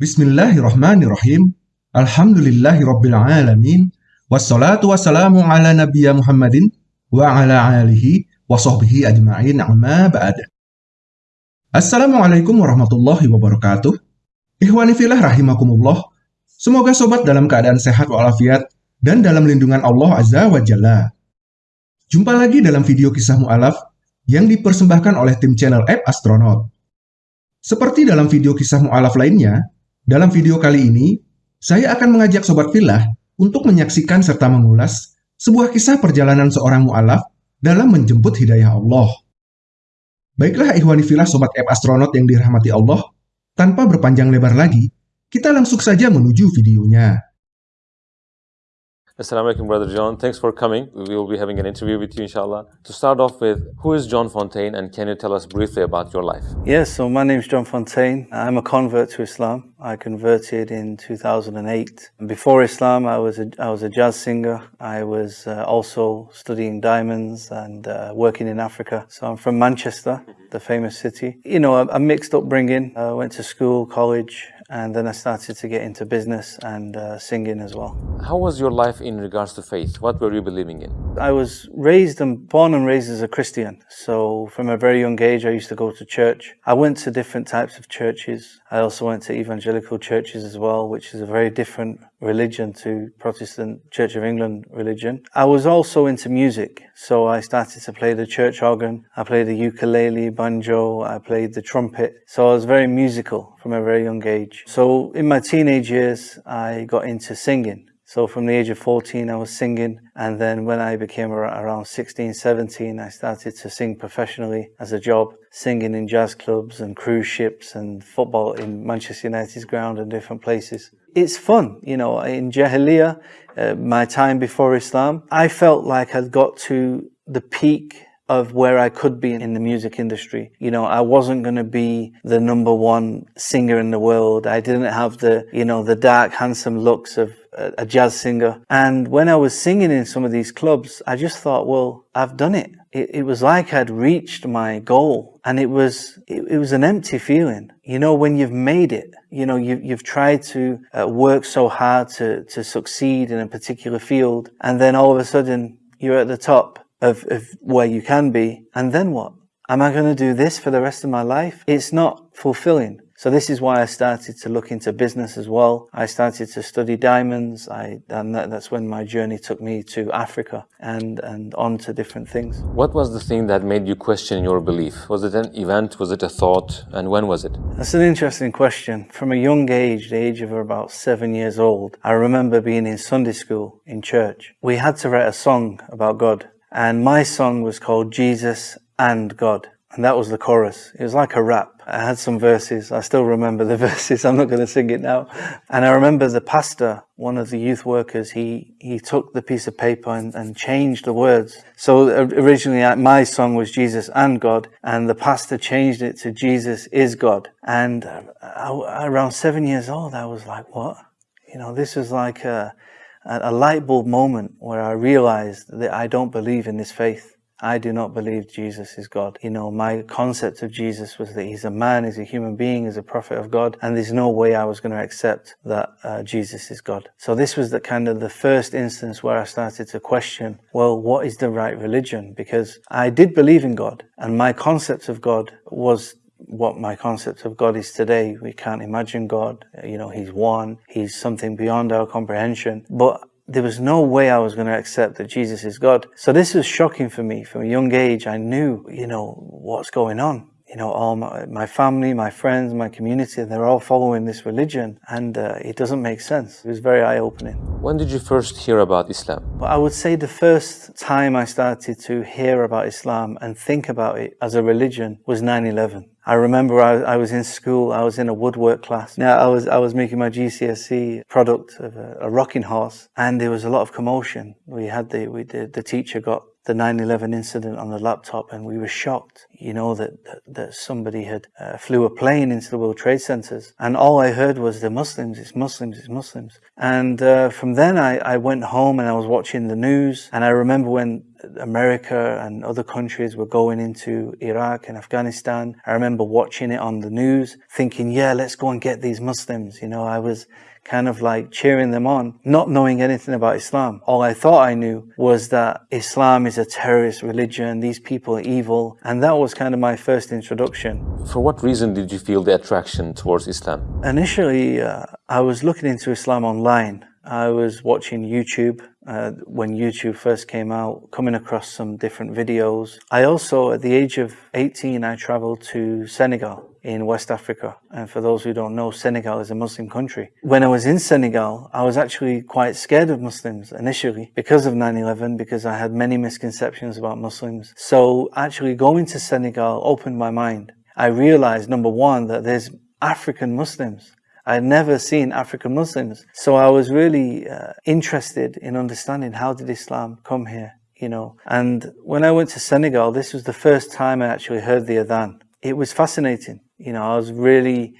Bismillahirrahmanirrahim. Alhamdulillahirrabbilalamin. Wassalatu wassalamu ala nabiyya Muhammadin wa ala alihi wa sahbihi ajma'in amma ba'd. Assalamualaikum warahmatullahi wabarakatuh. Ikhwani filah rahimakumullah. Semoga sobat dalam keadaan sehat walafiat dan dalam lindungan Allah Azza wa Jalla. Jumpa lagi dalam video kisah mu'alaf yang dipersembahkan oleh tim channel App Astronaut. Seperti dalam video kisah mu'alaf lainnya, dalam video kali ini, saya akan mengajak Sobat Filah untuk menyaksikan serta mengulas sebuah kisah perjalanan seorang mu'alaf dalam menjemput hidayah Allah. Baiklah ikhwani filah Sobat App Astronaut yang dirahmati Allah, tanpa berpanjang lebar lagi, kita langsung saja menuju videonya. Assalamu alaikum, Brother John. Thanks for coming. We will be having an interview with you, inshallah. To start off with, who is John Fontain and can you tell us briefly about your life? Yes, so my name is John Fontain. I'm a convert to Islam. I converted in 2008. Before Islam, I was a, I was a jazz singer. I was uh, also studying diamonds and uh, working in Africa. So I'm from Manchester, the famous city. You know, a, a mixed upbringing. I went to school, college, and then I started to get into business and uh, singing as well. How was your life in regards to faith? What were you believing in? I was raised and born and raised as a Christian. So from a very young age, I used to go to church. I went to different types of churches. I also went to evangelical churches as well, which is a very different religion to Protestant Church of England religion. I was also into music, so I started to play the church organ. I played the ukulele, banjo, I played the trumpet. So I was very musical from a very young age. So in my teenage years, I got into singing. So from the age of 14, I was singing. And then when I became around 16, 17, I started to sing professionally as a job, singing in jazz clubs and cruise ships and football in Manchester United's ground and different places. It's fun, you know, in Jahiliyyah, uh, my time before Islam, I felt like I'd got to the peak of where I could be in the music industry. You know, I wasn't going to be the number one singer in the world. I didn't have the, you know, the dark, handsome looks of a, jazz singer. And when I was singing in some of these clubs, I just thought, well, I've done it. It, it was like I'd reached my goal and it was, it, it, was an empty feeling. You know, when you've made it, you know, you, you've tried to uh, work so hard to, to succeed in a particular field and then all of a sudden you're at the top of, of where you can be. And then what? Am I going to do this for the rest of my life? It's not fulfilling. So this is why I started to look into business as well. I started to study diamonds. I, and that, that's when my journey took me to Africa and, and on to different things. What was the thing that made you question your belief? Was it an event? Was it a thought? And when was it? That's an interesting question. From a young age, the age of about seven years old, I remember being in Sunday school in church. We had to write a song about God and my song was called Jesus and God. And that was the chorus. It was like a rap. I had some verses. I still remember the verses. I'm not going to sing it now. And I remember the pastor, one of the youth workers, he, he took the piece of paper and, and changed the words. So originally uh, my song was Jesus and God, and the pastor changed it to Jesus is God. And uh, I, around seven years old, I was like, what? You know, this is like a, a light bulb moment where I realized that I don't believe in this faith. I do not believe Jesus is God. You know, my concept of Jesus was that he's a man, he's a human being, he's a prophet of God, and there's no way I was going to accept that uh, Jesus is God. So this was the kind of the first instance where I started to question, well, what is the right religion? Because I did believe in God, and my concept of God was what my concept of God is today. We can't imagine God. You know, He's one. He's something beyond our comprehension. But there was no way I was going to accept that Jesus is God. So this was shocking for me. From a young age, I knew, you know, what's going on you know, all my, my, family, my friends, my community, they're all following this religion and uh, it doesn't make sense. It was very eye-opening. When did you first hear about Islam? Well, I would say the first time I started to hear about Islam and think about it as a religion was 9-11. I remember I, I, was in school, I was in a woodwork class. Now I was, I was making my GCSE product of a, a rocking horse and there was a lot of commotion. We had the, we, the, the teacher got the 9-11 incident on the laptop and we were shocked, you know, that, that, that somebody had uh, flew a plane into the World Trade Centers. And all I heard was the Muslims, it's Muslims, it's Muslims. And uh, from then I, I went home and I was watching the news. And I remember when America and other countries were going into Iraq and Afghanistan. I remember watching it on the news, thinking, yeah, let's go and get these Muslims. You know, I was kind of like cheering them on, not knowing anything about Islam. All I thought I knew was that Islam is a terrorist religion, these people are evil, and that was kind of my first introduction. For what reason did you feel the attraction towards Islam? Initially, uh, I was looking into Islam online. I was watching YouTube uh, when YouTube first came out, coming across some different videos. I also, at the age of 18, I traveled to Senegal in West Africa. And for those who don't know, Senegal is a Muslim country. When I was in Senegal, I was actually quite scared of Muslims initially because of 9-11, because I had many misconceptions about Muslims. So actually going to Senegal opened my mind. I realized, number one, that there's African Muslims. I had never seen African Muslims. So I was really uh, interested in understanding how did Islam come here, you know. And when I went to Senegal, this was the first time I actually heard the Adhan. It was fascinating. You know, I was really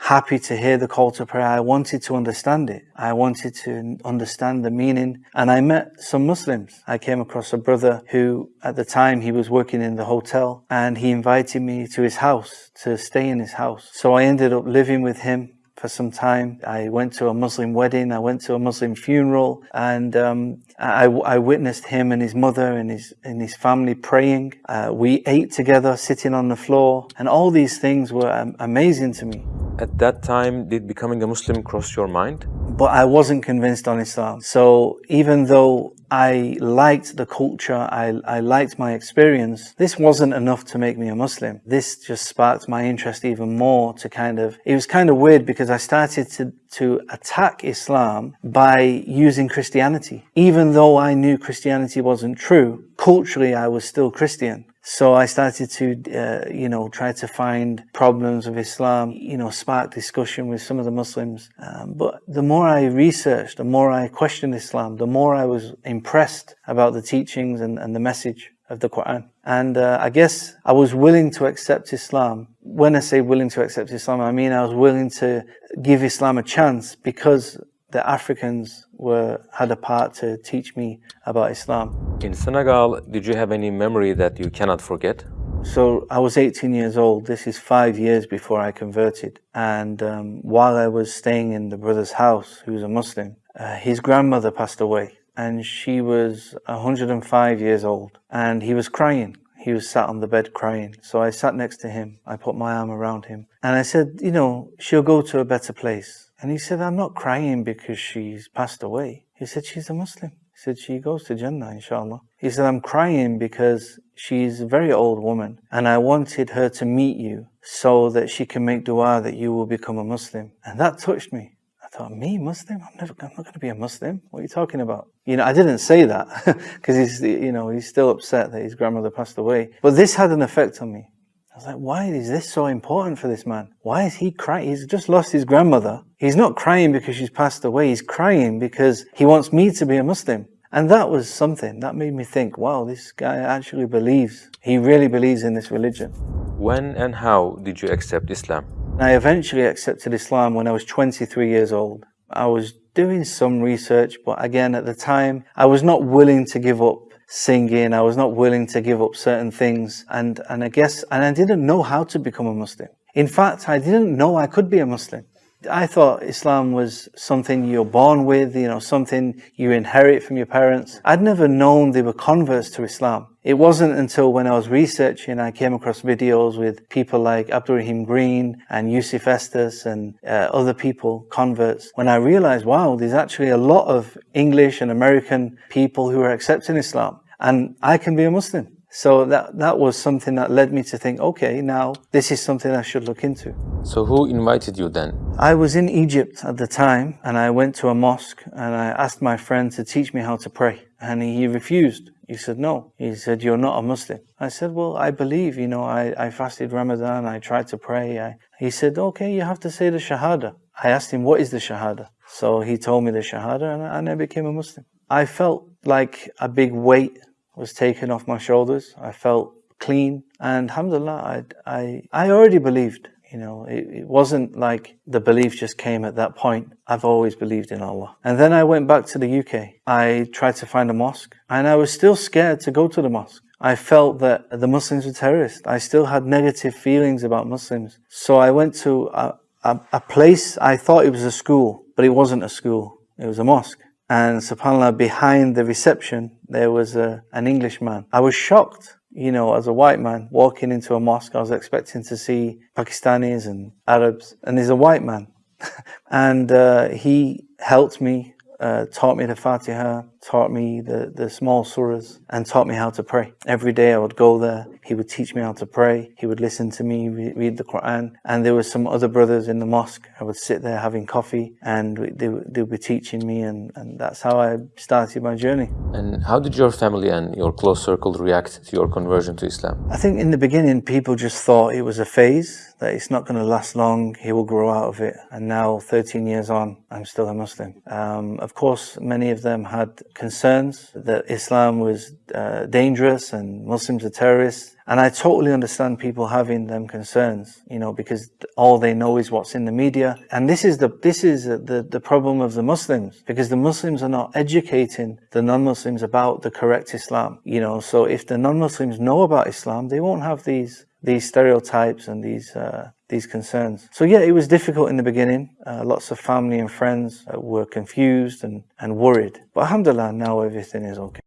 happy to hear the call to prayer. I wanted to understand it. I wanted to understand the meaning. And I met some Muslims. I came across a brother who, at the time, he was working in the hotel and he invited me to his house to stay in his house. So I ended up living with him for some time. I went to a Muslim wedding, I went to a Muslim funeral, and um, I, I, witnessed him and his mother and his, and his family praying. Uh, we ate together, sitting on the floor, and all these things were um, amazing to me. At that time, did becoming a Muslim cross your mind? But I wasn't convinced on Islam. So even though I liked the culture, I, I liked my experience, this wasn't enough to make me a Muslim. This just sparked my interest even more to kind of, it was kind of weird because I started to, to attack Islam by using Christianity. Even though I knew Christianity wasn't true, culturally I was still Christian. So I started to, uh, you know, try to find problems of Islam, you know, spark discussion with some of the Muslims. Um, but the more I researched, the more I questioned Islam, the more I was impressed about the teachings and, and the message of the Quran. And uh, I guess I was willing to accept Islam. When I say willing to accept Islam, I mean I was willing to give Islam a chance because the Africans were had a part to teach me about Islam. In Senegal, did you have any memory that you cannot forget? So I was 18 years old. This is five years before I converted. And um, while I was staying in the brother's house, who was a Muslim, uh, his grandmother passed away. And she was 105 years old. And he was crying. He was sat on the bed crying. So I sat next to him. I put my arm around him. And I said, you know, she'll go to a better place. And he said, I'm not crying because she's passed away. He said, she's a Muslim. He said, she goes to Jannah, inshallah. He said, I'm crying because she's a very old woman and I wanted her to meet you so that she can make dua that you will become a Muslim. And that touched me. I thought, me, Muslim? I'm never, I'm not going to be a Muslim. What are you talking about? You know, I didn't say that because he's, you know, he's still upset that his grandmother passed away. But this had an effect on me. I was like, why is this so important for this man? Why is he crying? He's just lost his grandmother. He's not crying because she's passed away. He's crying because he wants me to be a Muslim. And that was something that made me think, wow, this guy actually believes. He really believes in this religion. When and how did you accept Islam? I eventually accepted Islam when I was 23 years old. I was doing some research, but again, at the time, I was not willing to give up singing. I was not willing to give up certain things. And, and I guess, and I didn't know how to become a Muslim. In fact, I didn't know I could be a Muslim. I thought Islam was something you're born with, you know, something you inherit from your parents. I'd never known they were converts to Islam. It wasn't until when I was researching, I came across videos with people like Abdurrahim Green and Yusuf Estes and uh, other people, converts, when I realized, wow, there's actually a lot of English and American people who are accepting Islam and I can be a Muslim. So that, that was something that led me to think, okay, now this is something I should look into. So who invited you then? I was in Egypt at the time and I went to a mosque and I asked my friend to teach me how to pray and he refused. He said, no. He said, you're not a Muslim. I said, well, I believe, you know, I, I fasted Ramadan, I tried to pray. I, he said, okay, you have to say the Shahada. I asked him, what is the Shahada? So he told me the Shahada and, and I became a Muslim. I felt like a big weight was taken off my shoulders. I felt clean and alhamdulillah, I, I, I already believed. You know, it, it wasn't like the belief just came at that point. I've always believed in Allah. And then I went back to the UK. I tried to find a mosque and I was still scared to go to the mosque. I felt that the Muslims were terrorists. I still had negative feelings about Muslims. So I went to a, a, a place, I thought it was a school, but it wasn't a school. It was a mosque. And subhanAllah, behind the reception, there was a, an Englishman. I was shocked you know, as a white man walking into a mosque, I was expecting to see Pakistanis and Arabs, and there's a white man. and uh, he helped me, uh, taught me the Fatiha, taught me the, the small surahs, and taught me how to pray. Every day I would go there, he would teach me how to pray, he would listen to me re- read the Quran, and there were some other brothers in the mosque. I would sit there having coffee, and they, they would be teaching me, and, and that's how I started my journey. And how did your family and your close circle react to your conversion to Islam? I think in the beginning, people just thought it was a phase, that it's not going to last long, he will grow out of it. And now, 13 years on, I'm still a Muslim. Um, of course, many of them had concerns that Islam was uh, dangerous and Muslims are terrorists. And I totally understand people having them concerns, you know, because all they know is what's in the media. And this is the, this is the, the problem of the Muslims, because the Muslims are not educating the non-Muslims about the correct Islam, you know. So if the non-Muslims know about Islam, they won't have these, these stereotypes and these, uh, these concerns. So yeah, it was difficult in the beginning. Uh, lots of family and friends uh, were confused and, and worried. But alhamdulillah, now everything is okay.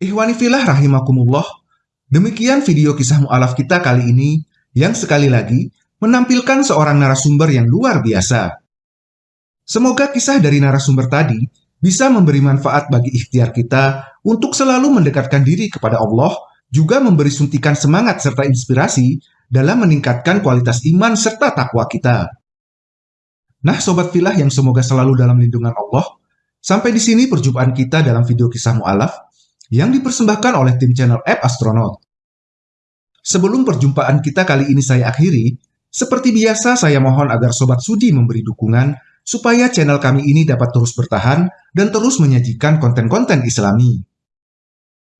Ikhwani filah rahimakumullah, demikian video kisah mu'alaf kita kali ini yang sekali lagi menampilkan seorang narasumber yang luar biasa. Semoga kisah dari narasumber tadi bisa memberi manfaat bagi ikhtiar kita untuk selalu mendekatkan diri kepada Allah, juga memberi suntikan semangat serta inspirasi dalam meningkatkan kualitas iman serta takwa kita. Nah, sobat filah yang semoga selalu dalam lindungan Allah, sampai di sini perjumpaan kita dalam video kisah mu'alaf yang dipersembahkan oleh tim channel App Astronaut. Sebelum perjumpaan kita kali ini saya akhiri, seperti biasa saya mohon agar Sobat Sudi memberi dukungan supaya channel kami ini dapat terus bertahan dan terus menyajikan konten-konten islami.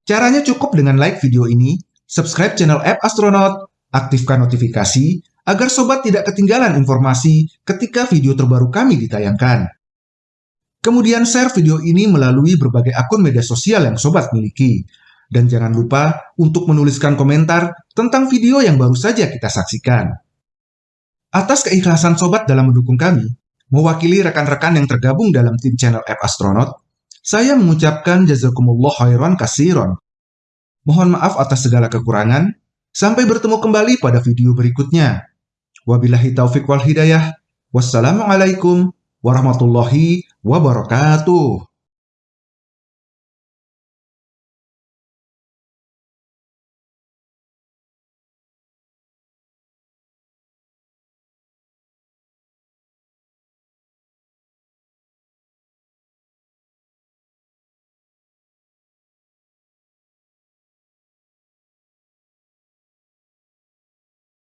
Caranya cukup dengan like video ini, subscribe channel App Astronaut, aktifkan notifikasi agar sobat tidak ketinggalan informasi ketika video terbaru kami ditayangkan. Kemudian share video ini melalui berbagai akun media sosial yang sobat miliki. Dan jangan lupa untuk menuliskan komentar tentang video yang baru saja kita saksikan. Atas keikhlasan sobat dalam mendukung kami, mewakili rekan-rekan yang tergabung dalam tim channel App Astronaut, saya mengucapkan jazakumullah khairan kasiron. Mohon maaf atas segala kekurangan, sampai bertemu kembali pada video berikutnya. Wabillahi taufik wal hidayah. Wassalamualaikum warahmatullahi wabarakatuh.